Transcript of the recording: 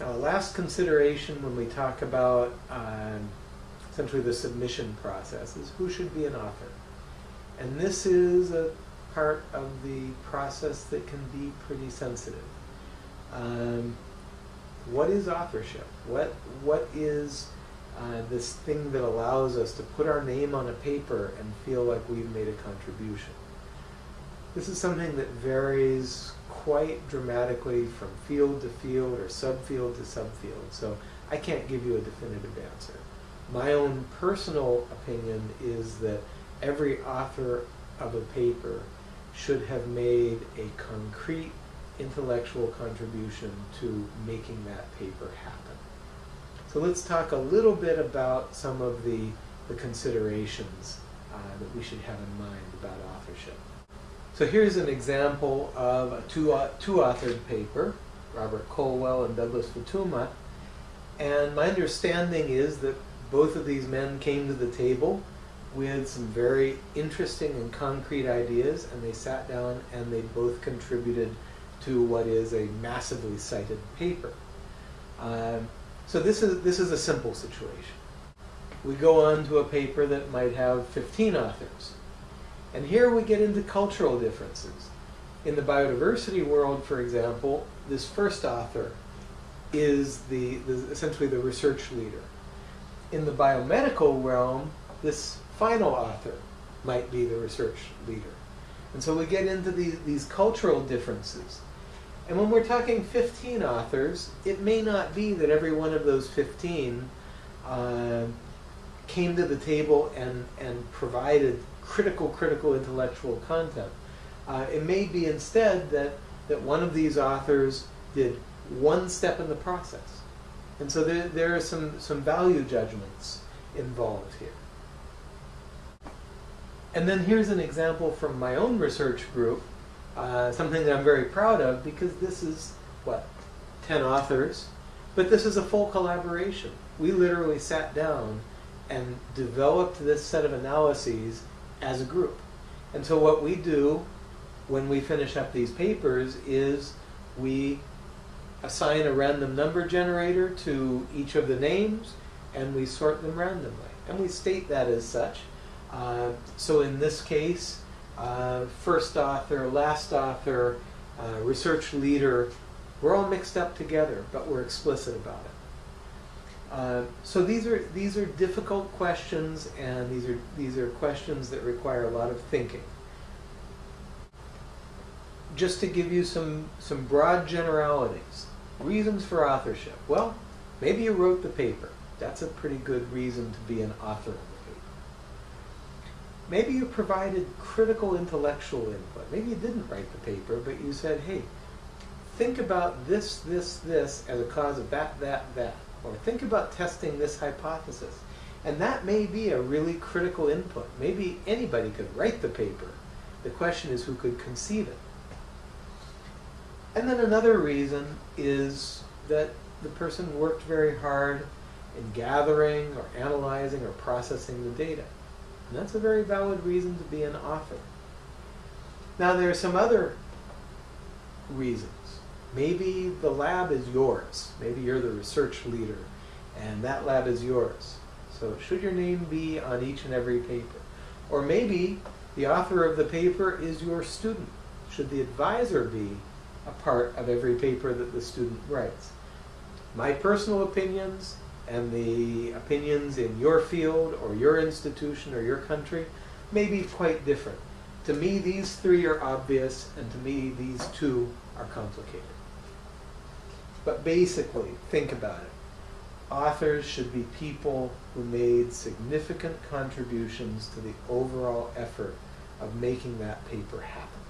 Now, a last consideration when we talk about um, essentially the submission process is who should be an author. And this is a part of the process that can be pretty sensitive. Um, what is authorship? What what is uh, this thing that allows us to put our name on a paper and feel like we've made a contribution? This is something that varies quite dramatically from field to field or subfield to subfield. So I can't give you a definitive answer. My own personal opinion is that every author of a paper should have made a concrete intellectual contribution to making that paper happen. So let's talk a little bit about some of the, the considerations uh, that we should have in mind about authorship. So here's an example of a two, uh, two authored paper, Robert Colwell and Douglas Futuyma. And my understanding is that both of these men came to the table with some very interesting and concrete ideas, and they sat down and they both contributed to what is a massively cited paper. Um, so this is, this is a simple situation. We go on to a paper that might have 15 authors. And here we get into cultural differences. In the biodiversity world, for example, this first author is the, the essentially the research leader. In the biomedical realm, this final author might be the research leader. And so we get into these, these cultural differences. And when we're talking 15 authors, it may not be that every one of those 15 uh, came to the table and, and provided critical, critical intellectual content. Uh, it may be instead that, that one of these authors did one step in the process. And so there, there are some, some value judgments involved here. And then here's an example from my own research group, uh, something that I'm very proud of because this is, what, 10 authors, but this is a full collaboration. We literally sat down and developed this set of analyses as a group. And so what we do when we finish up these papers is we assign a random number generator to each of the names and we sort them randomly. And we state that as such. Uh, so in this case, uh, first author, last author, uh, research leader, we're all mixed up together, but we're explicit about it. Uh, so these are these are difficult questions, and these are these are questions that require a lot of thinking. Just to give you some some broad generalities, reasons for authorship. Well, maybe you wrote the paper. That's a pretty good reason to be an author of the paper. Maybe you provided critical intellectual input. Maybe you didn't write the paper, but you said, hey, think about this, this, this as a cause of that, that, that. Or think about testing this hypothesis. And that may be a really critical input. Maybe anybody could write the paper. The question is who could conceive it. And then another reason is that the person worked very hard in gathering or analyzing or processing the data. And that's a very valid reason to be an author. Now there are some other reasons. Maybe the lab is yours. Maybe you're the research leader and that lab is yours. So should your name be on each and every paper? Or maybe the author of the paper is your student. Should the advisor be a part of every paper that the student writes? My personal opinions and the opinions in your field or your institution or your country may be quite different. To me, these three are obvious, and to me, these two are complicated. But basically, think about it. Authors should be people who made significant contributions to the overall effort of making that paper happen.